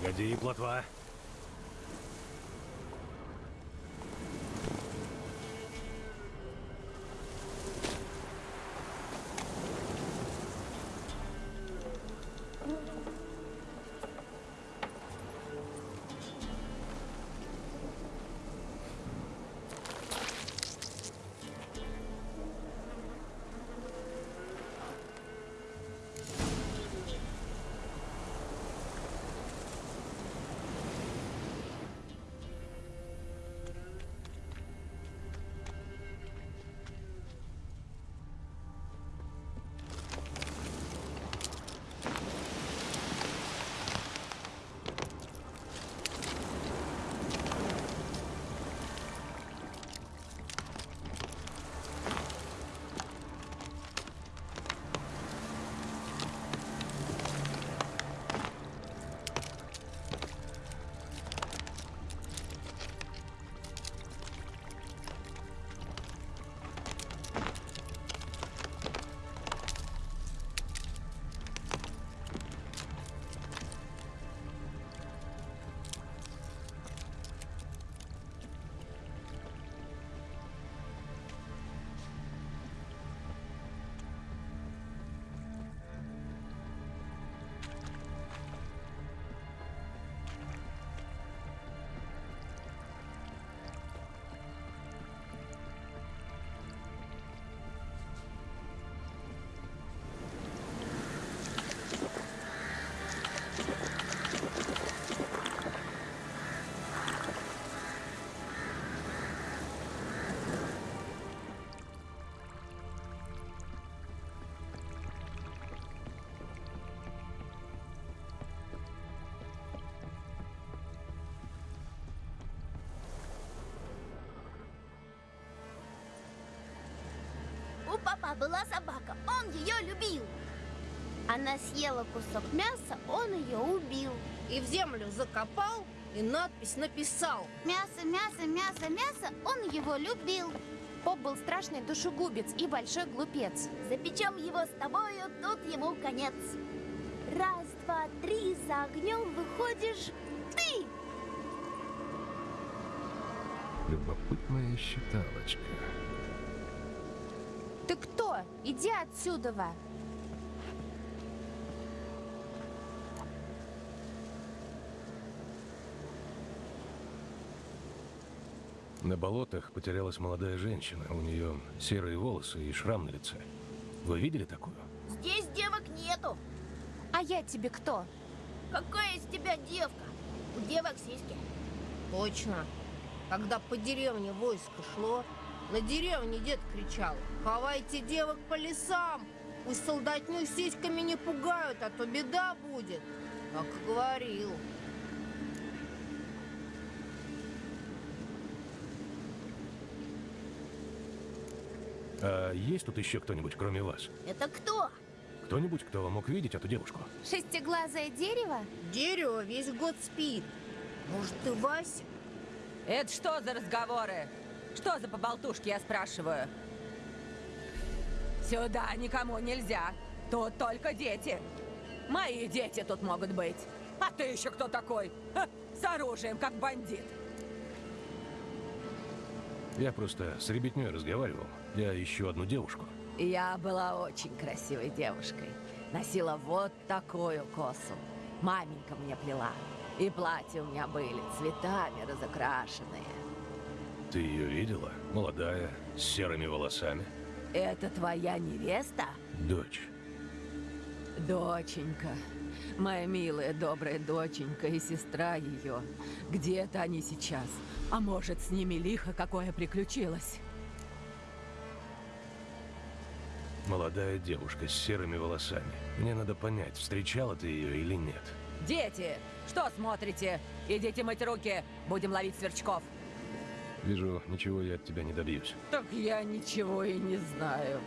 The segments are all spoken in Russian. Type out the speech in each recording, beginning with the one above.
Погоди, плотва. Папа была собака, он ее любил. Она съела кусок мяса, он ее убил. И в землю закопал, и надпись написал. Мясо, мясо, мясо, мясо, он его любил. Поп был страшный душегубец и большой глупец. Запечем его с тобою, тут ему конец. Раз, два, три, за огнем выходишь ты. Любопытная считалочка. Иди отсюда! Ва. На болотах потерялась молодая женщина. У нее серые волосы и шрам на лице. Вы видели такую? Здесь девок нету. А я тебе кто? Какая из тебя девка? У девок сиськи. Точно. Когда по деревне войско шло, на деревне дед кричал «Ховайте девок по лесам! Пусть солдатню сиськами не пугают, а то беда будет!» Так говорил. А есть тут еще кто-нибудь, кроме вас? Это кто? Кто-нибудь, кто мог видеть эту девушку? Шестиглазое дерево? Дерево весь год спит. Может, ты Вася? Это что за разговоры? Что за поболтушки, я спрашиваю? Сюда никому нельзя. Тут только дети. Мои дети тут могут быть. А ты еще кто такой? Ха, с оружием, как бандит. Я просто с ребятней разговаривал. Я ищу одну девушку. Я была очень красивой девушкой. Носила вот такую косу. Маменька мне плела. И платья у меня были цветами разукрашенные. Ты ее видела? Молодая, с серыми волосами. Это твоя невеста? Дочь. Доченька. Моя милая, добрая доченька и сестра ее. Где-то они сейчас. А может, с ними лихо какое приключилось? Молодая девушка с серыми волосами. Мне надо понять, встречала ты ее или нет. Дети, что смотрите? Идите мыть руки, будем ловить сверчков. Вижу, ничего я от тебя не добьюсь. Так я ничего и не знаю.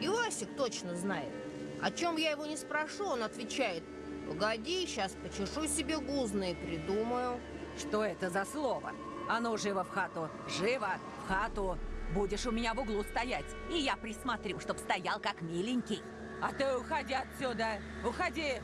И Васик точно знает. О чем я его не спрошу, он отвечает. Погоди, сейчас почешу себе гузные, придумаю. Что это за слово? А ну, живо в хату! Живо в хату! Будешь у меня в углу стоять, и я присмотрю, чтоб стоял как миленький. А ты уходи отсюда! Уходи!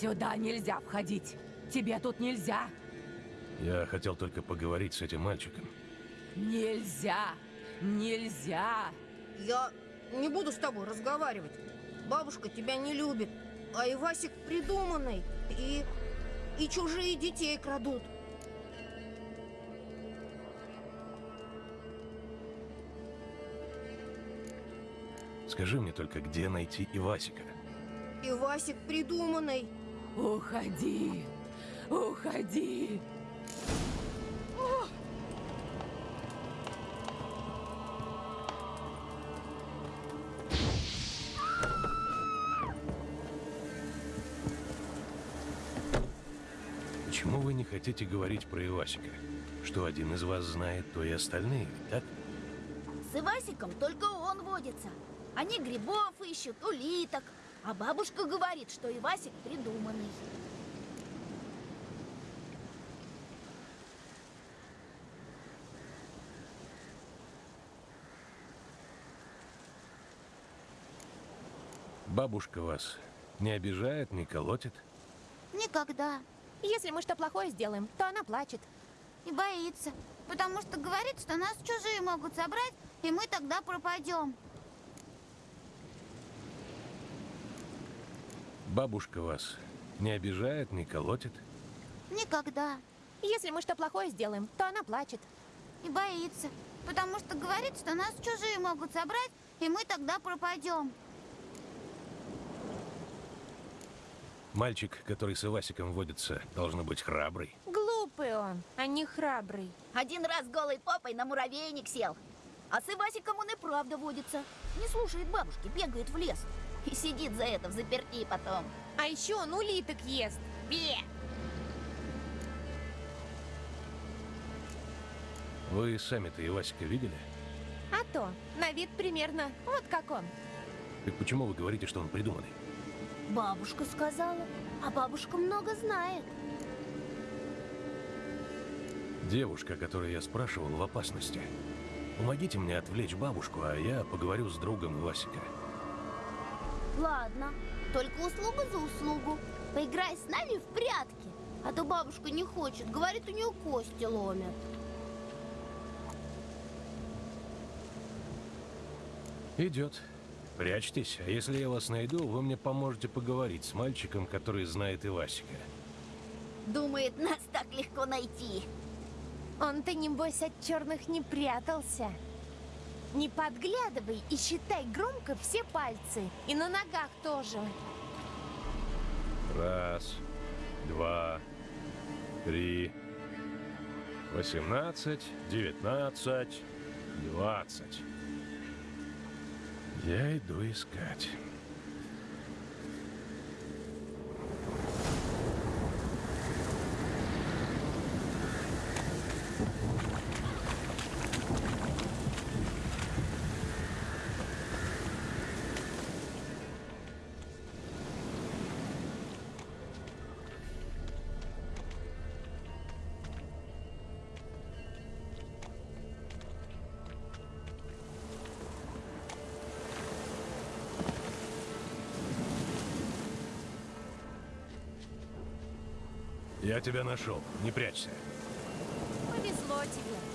Сюда нельзя входить. Тебе тут нельзя. Я хотел только поговорить с этим мальчиком. Нельзя. Нельзя. Я не буду с тобой разговаривать. Бабушка тебя не любит. А Ивасик придуманный. И... и чужие детей крадут. Скажи мне только, где найти Ивасика? Ивасик придуманный. Уходи. Уходи. Почему вы не хотите говорить про Ивасика? Что один из вас знает, то и остальные, ведь так? С Ивасиком только он водится. Они грибов ищут, улиток. А бабушка говорит, что Ивасик придуманный. Бабушка вас не обижает, не колотит? Никогда. Если мы что плохое сделаем, то она плачет. И боится. Потому что говорит, что нас чужие могут собрать, и мы тогда пропадем. Бабушка вас не обижает, не колотит? Никогда. Если мы что плохое сделаем, то она плачет. И боится. Потому что говорит, что нас чужие могут собрать, и мы тогда пропадем. Мальчик, который с Ивасиком водится, должен быть храбрый. Глупый он, а не храбрый. Один раз голой попой на муравейник сел. А с Ивасиком он и правда водится. Не слушает бабушки, бегает в лес. И сидит за это в заперти потом. А еще он улиток ест. Бе! Вы сами-то Ивасика видели? А то, на вид примерно вот как он. Так почему вы говорите, что он придуманный? Бабушка сказала. А бабушка много знает. Девушка, которую я спрашивал, в опасности. Помогите мне отвлечь бабушку, а я поговорю с другом Ивасика. Ладно, только услуга за услугу. Поиграй с нами в прятки. А то бабушка не хочет, говорит, у нее кости ломят. Идет. Прячьтесь, а если я вас найду, вы мне поможете поговорить с мальчиком, который знает Ивасика. Думает, нас так легко найти. Он-то, небось, от черных не прятался. Не подглядывай и считай громко все пальцы. И на ногах тоже. Раз, два, три, восемнадцать, девятнадцать, двадцать. Я иду искать. Я тебя нашел. Не прячься. Повезло тебе.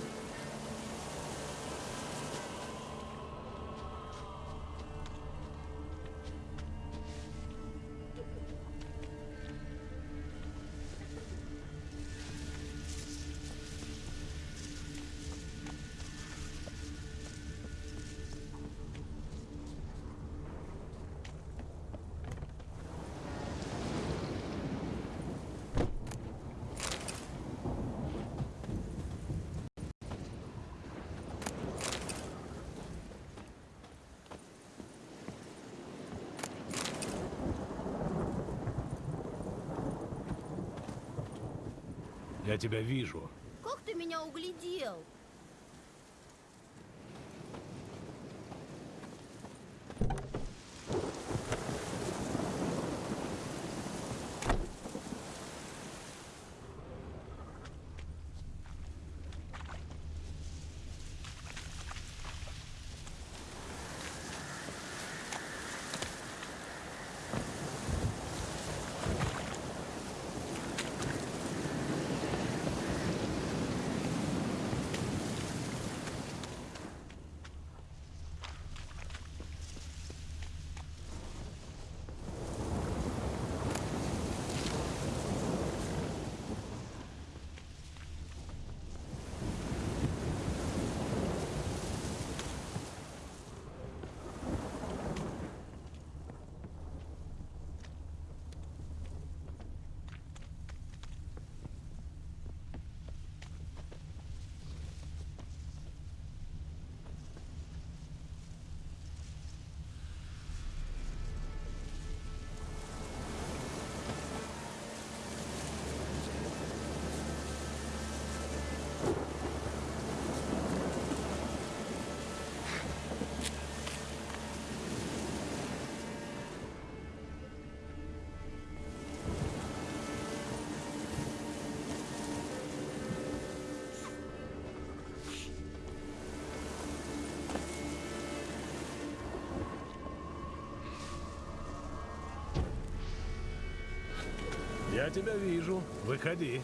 Я тебя вижу. Как ты меня углядел? Тебя вижу. Выходи.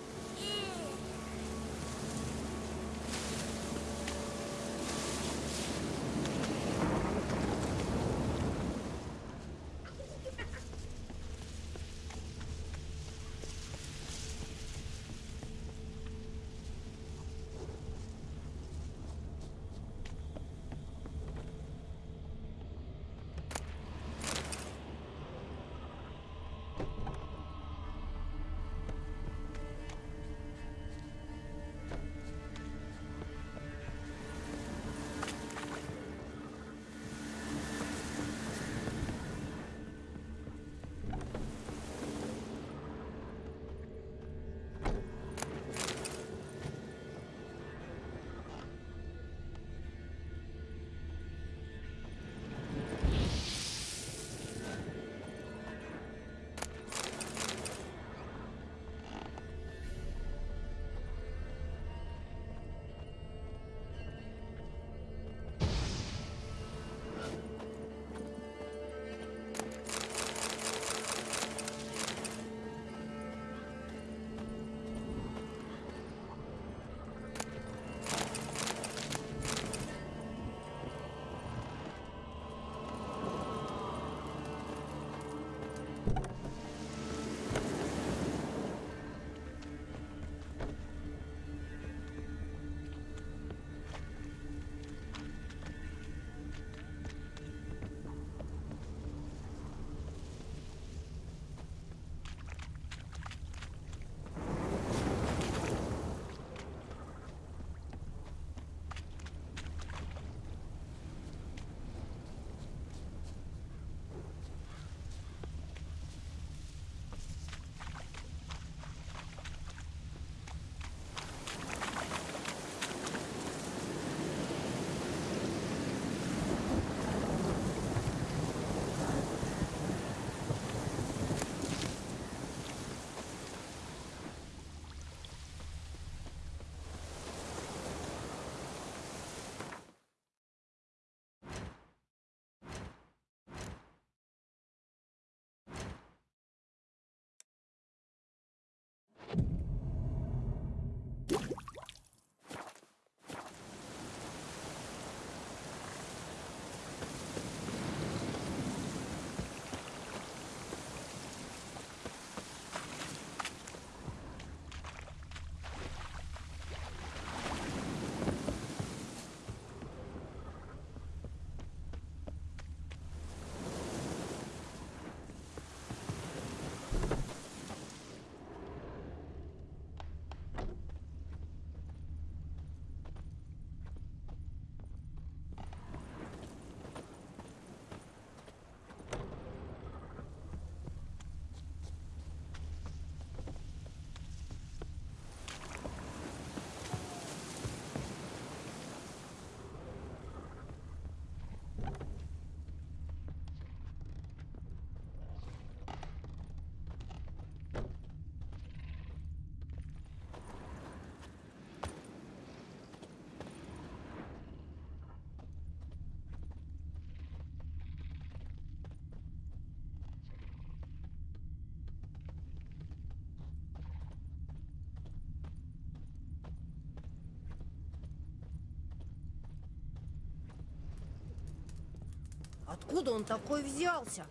Откуда он такой взялся?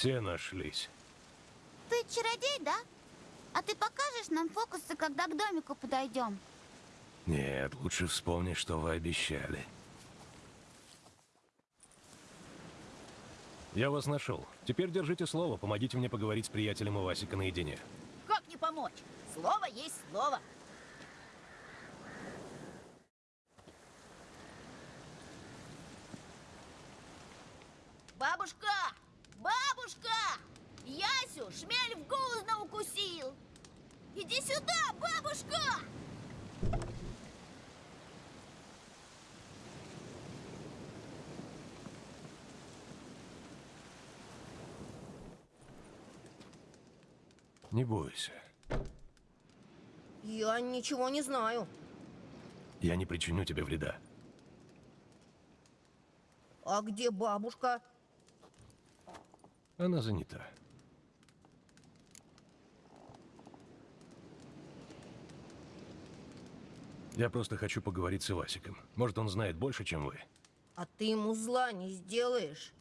Все нашлись. Ты чародей, да? А ты покажешь нам фокусы, когда к домику подойдем? Нет, лучше вспомни, что вы обещали. Я вас нашел. Теперь держите слово, помогите мне поговорить с приятелем Ивасика наедине. Как не помочь? Слово есть слово. Бабушка! Бабушка! Ясю шмель в гузно укусил! Иди сюда, бабушка! Не бойся. Я ничего не знаю. Я не причиню тебе вреда. А где бабушка? Она занята. Я просто хочу поговорить с Ивасиком. Может, он знает больше, чем вы. А ты ему зла не сделаешь.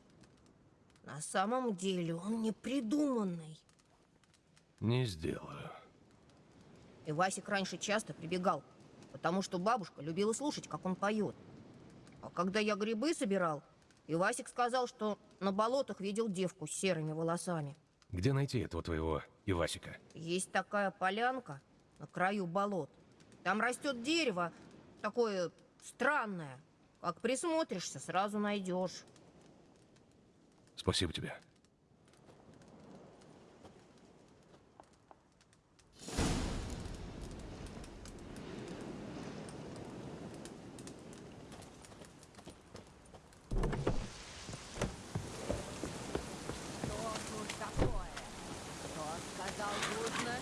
На самом деле он непридуманный. Не сделаю. И Васик раньше часто прибегал, потому что бабушка любила слушать, как он поет. А когда я грибы собирал, Ивасик сказал, что на болотах видел девку с серыми волосами. Где найти этого твоего Ивасика? Есть такая полянка на краю болот. Там растет дерево, такое странное. Как присмотришься, сразу найдешь. Спасибо тебе. Что тут такое? Кто сказал гузно?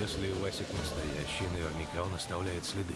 Если Ивасик настоящий, наверняка он оставляет следы.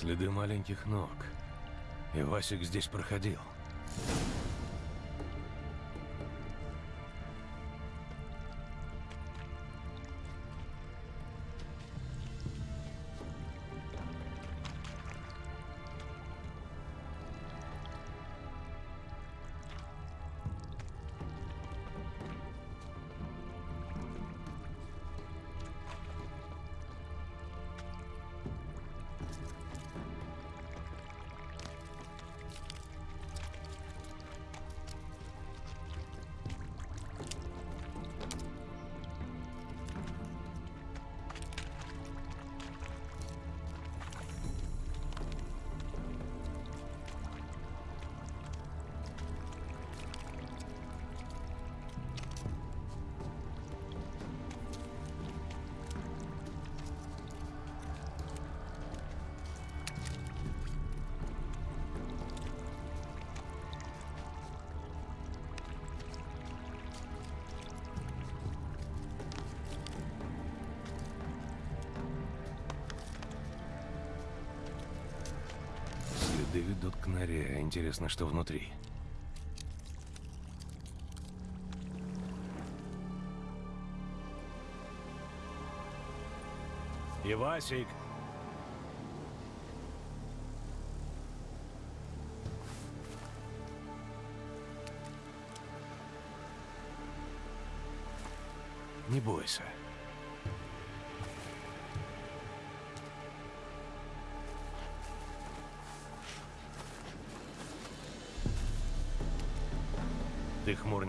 Следы маленьких ног. Ивасик здесь проходил. Ходы ведут к норе. Интересно, что внутри. Ивасик! Не бойся.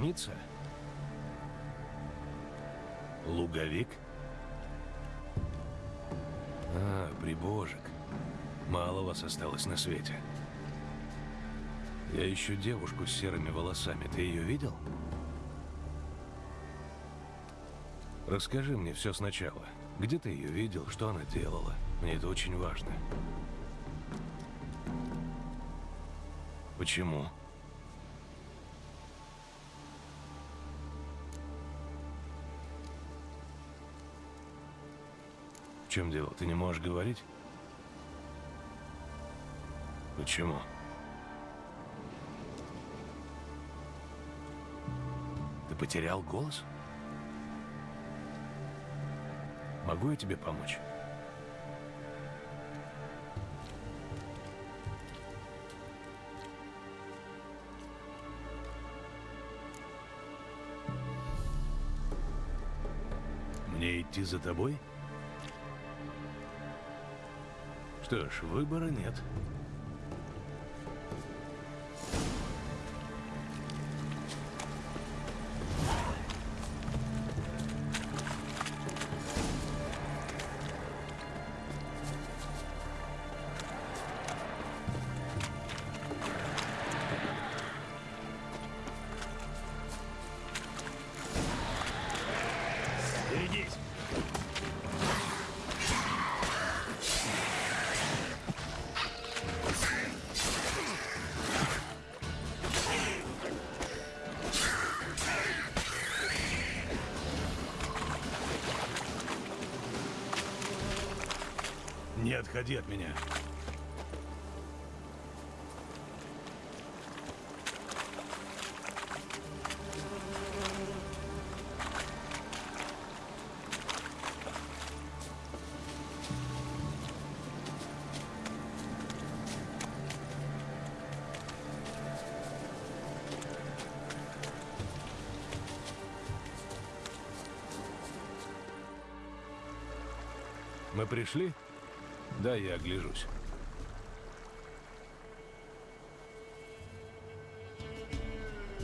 Хмурница? Луговик? А, прибожек. Мало вас осталось на свете. Я ищу девушку с серыми волосами. Ты ее видел? Расскажи мне все сначала. Где ты ее видел? Что она делала? Мне это очень важно. Почему? Чем дело? Ты не можешь говорить? Почему? Ты потерял голос? Могу я тебе помочь? Мне идти за тобой? Что ж, выбора нет. Отходи от меня. Мы пришли? Да, я огляжусь.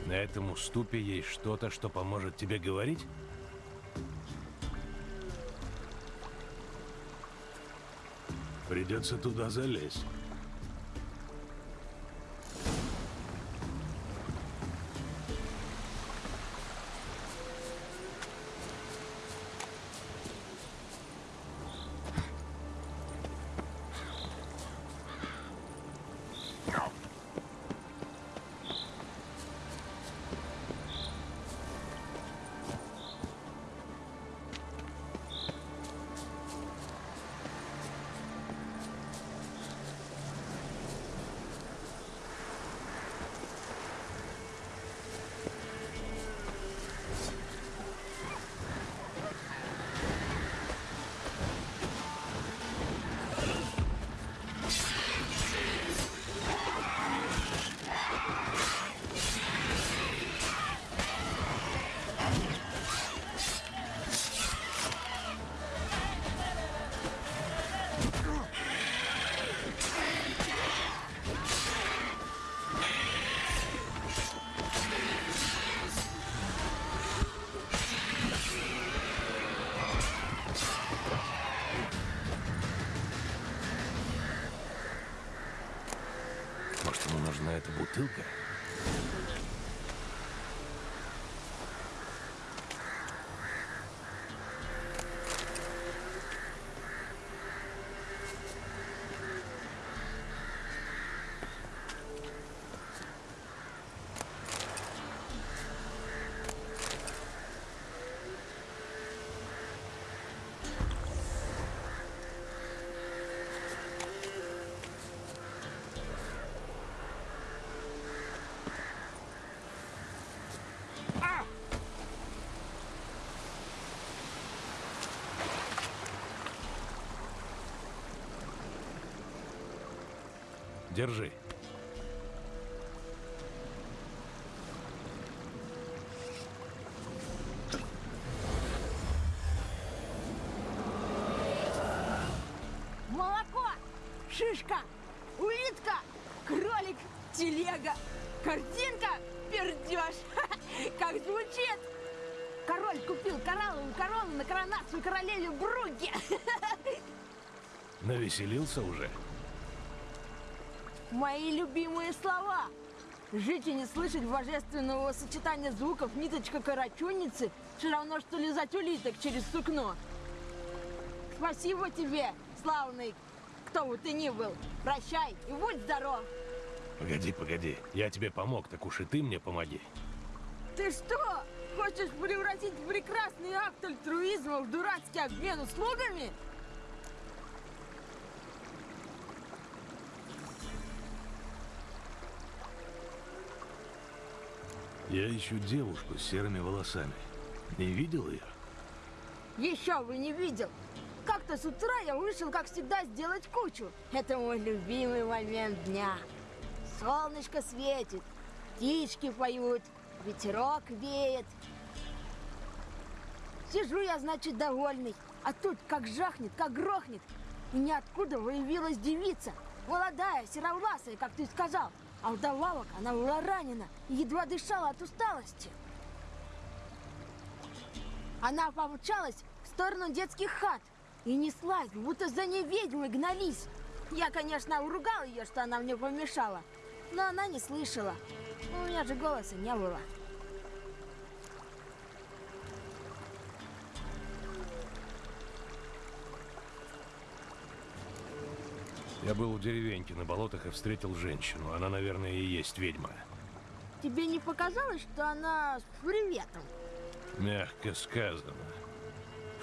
На этом уступе есть что-то, что поможет тебе говорить? Придется туда залезть. Держи. Молоко, шишка, улитка, кролик, телега, картинка, пердеж. Как звучит? Король купил коралловую корону на коронацию королеве Бруги. Навеселился уже? Мои любимые слова. Жить и не слышать божественного сочетания звуков ниточка карачунницы все равно, что лизать улиток через сукно. Спасибо тебе, славный, кто бы ты ни был. Прощай и будь здоров. Погоди, погоди. Я тебе помог, так уж и ты мне помоги. Ты что, хочешь превратить прекрасный акт альтруизма в дурацкий обмен услугами? Я ищу девушку с серыми волосами. Не видел ее? Еще бы не видел. Как-то с утра я вышел, как всегда, сделать кучу. Это мой любимый момент дня. Солнышко светит, птички поют, ветерок веет. Сижу я, значит, довольный. А тут как жахнет, как грохнет. И ниоткуда выявилась девица. Молодая, серовласая, как ты сказал. А вдобавок она была ранена и едва дышала от усталости. Она помчалась в сторону детских хат и неслась, будто за ней ведьмы гнались. Я, конечно, уругал ее, что она мне помешала, но она не слышала. У меня же голоса не было. Я был у деревеньки на болотах и встретил женщину. Она, наверное, и есть ведьма. Тебе не показалось, что она с приветом? Мягко сказано.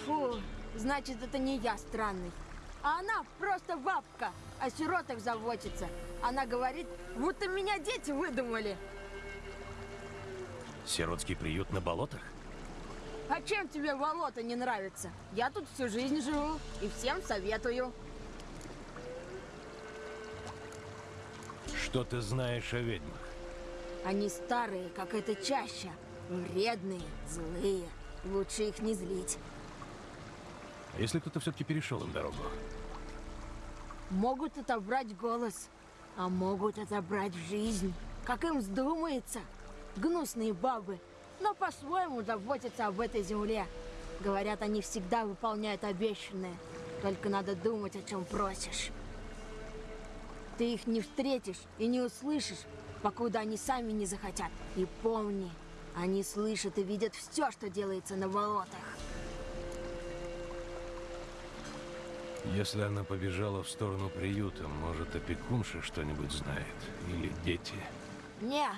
Фу, значит, это не я странный. А она просто бабка, о сиротах заботится. Она говорит, будто меня дети выдумали. Сиротский приют на болотах? А чем тебе болото не нравится? Я тут всю жизнь живу и всем советую. Что ты знаешь о ведьмах? Они старые, как эта чаща. Вредные, злые. Лучше их не злить. А если кто-то все-таки перешел им дорогу? Могут отобрать голос, а могут отобрать жизнь. Как им вздумается. Гнусные бабы, но по-своему заботятся об этой земле. Говорят, они всегда выполняют обещанное. Только надо думать, о чем просишь. Ты их не встретишь и не услышишь, покуда они сами не захотят. И помни, они слышат и видят все, что делается на болотах. Если она побежала в сторону приюта, может, опекунша что-нибудь знает? Или дети? Не,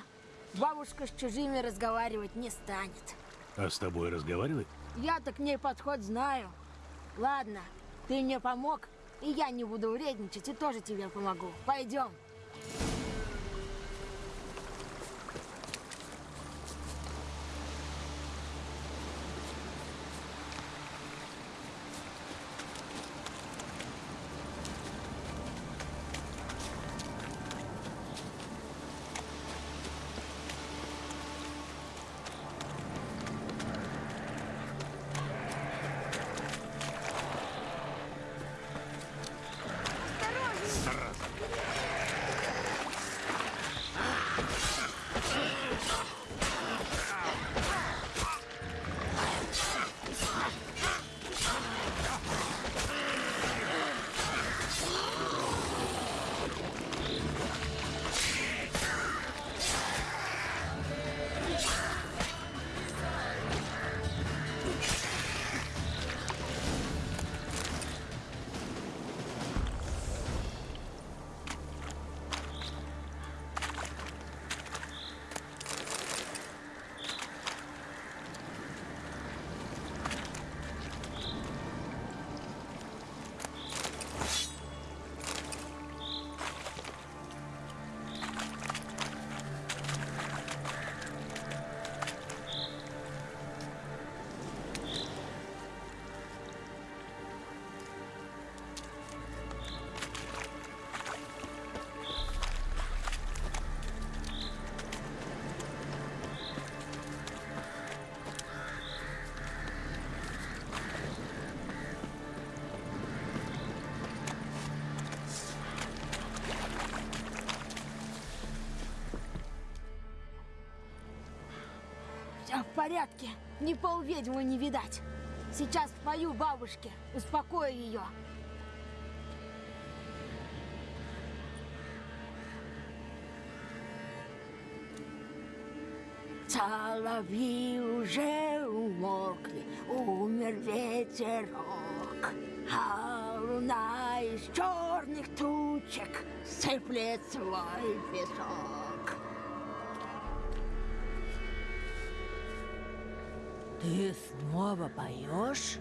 бабушка с чужими разговаривать не станет. А с тобой разговаривает? Я-то к ней подход знаю. Ладно, ты мне помог, и я не буду вредничать, и тоже тебе помогу. Пойдем. Порядке. Ни полведьмы не видать. Сейчас спою бабушке, успокою ее. Соловьи уже умолкли, умер ветерок, а луна из черных тучек сыплет свой песок. Ты снова поешь?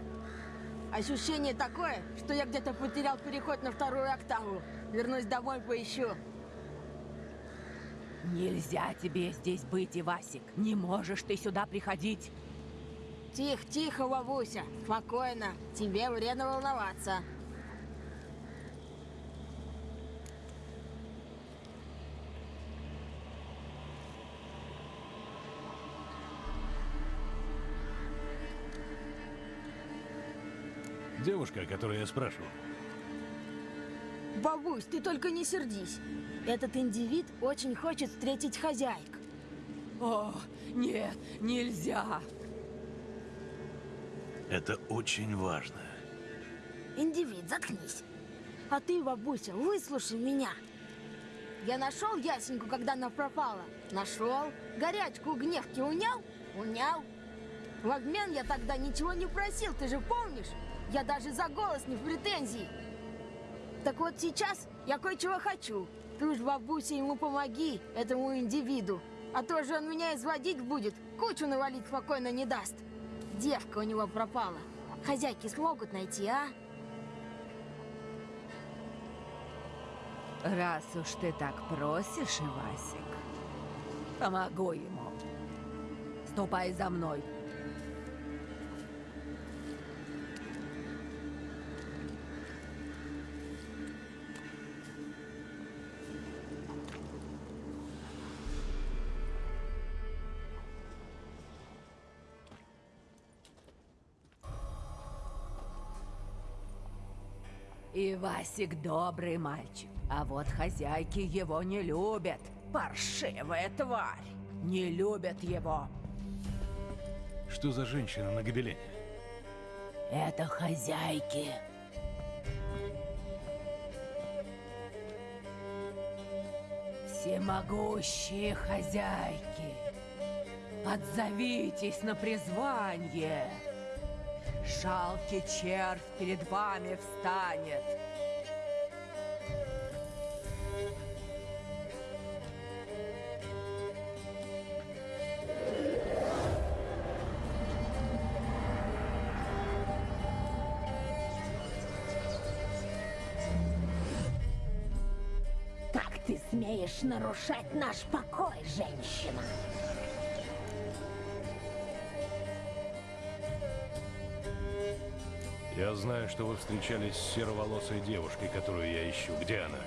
Ощущение такое, что я где-то потерял переход на вторую октаву. Вернусь домой, поищу. Нельзя тебе здесь быть, Ивасик. Не можешь ты сюда приходить. Тихо, тихо, бабуся. Спокойно. Тебе вредно волноваться. Девушка, о которой я спрашивал. Бабусь, ты только не сердись. Этот индивид очень хочет встретить хозяйк. О, нет, нельзя. Это очень важно. Индивид, заткнись. А ты, бабуся, выслушай меня. Я нашел Ясеньку, когда она пропала. Нашел. Горячку у гневки унял? Унял. В обмен я тогда ничего не просил, ты же помнишь? Я даже за голос не в претензии. Так вот сейчас я кое-чего хочу. Ты уж, бабуся, ему помоги, этому индивиду. А то же он меня изводить будет, кучу навалить спокойно не даст. Девка у него пропала. Хозяйки смогут найти, а? Раз уж ты так просишь, Ивасик, помогу ему. Ступай за мной. Ивасик добрый мальчик, а вот хозяйки его не любят. Паршивая тварь. Не любят его. Что за женщина на гобелене? Это хозяйки. Всемогущие хозяйки. Отзовитесь на призвание. Жалкий червь перед вами встанет. Как ты смеешь нарушать наш покой, женщина? Я знаю, что вы встречались с сероволосой девушкой, которую я ищу. Где она?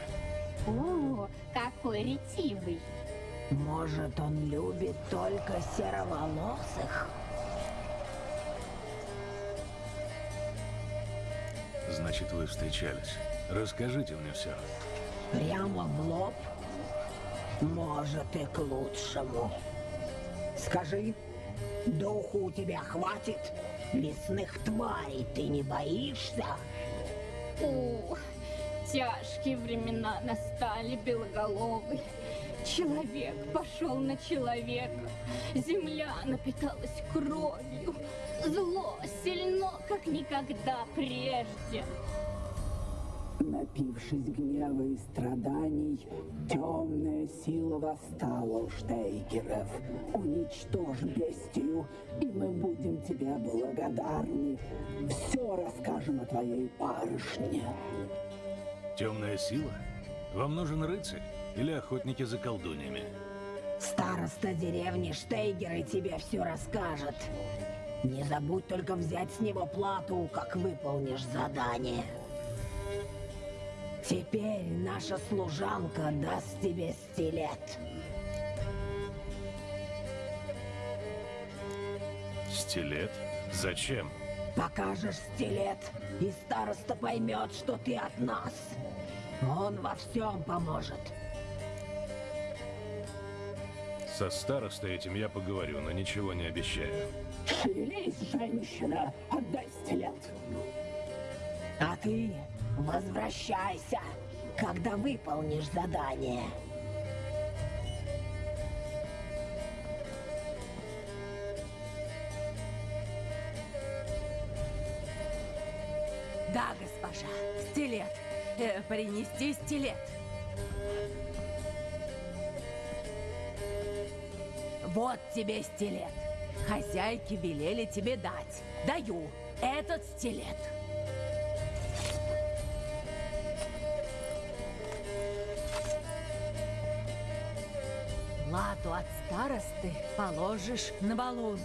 О, какой ретивый. Может, он любит только сероволосых? Значит, вы встречались. Расскажите мне все. Прямо в лоб? Может, и к лучшему. Скажи, духу у тебя хватит? Лесных тварей ты не боишься? О, тяжкие времена настали, белоголовый. Человек пошел на человека. Земля напиталась кровью. Зло сильно, как никогда прежде. Напившись гнева и страданий, темная сила восстала у Штейгеров. Уничтожь бестию, и мы будем тебе благодарны. Все расскажем о твоей барышне. Темная сила? Вам нужен рыцарь или охотники за колдуньями? Староста деревни Штейгеры тебе все расскажет. Не забудь только взять с него плату, как выполнишь задание. Теперь наша служанка даст тебе стилет. Стилет? Зачем? Покажешь стилет, и староста поймет, что ты от нас. Он во всем поможет. Со старостой этим я поговорю, но ничего не обещаю. Шевелись, женщина, отдай стилет. А ты возвращайся, когда выполнишь задание. Да, госпожа, стилет. Э, принести стилет. Вот тебе стилет. Хозяйки велели тебе дать. Даю этот стилет. Старосты положишь на валун.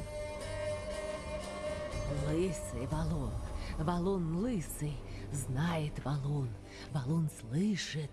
Лысый валун, валун лысый, знает валун, валун слышит,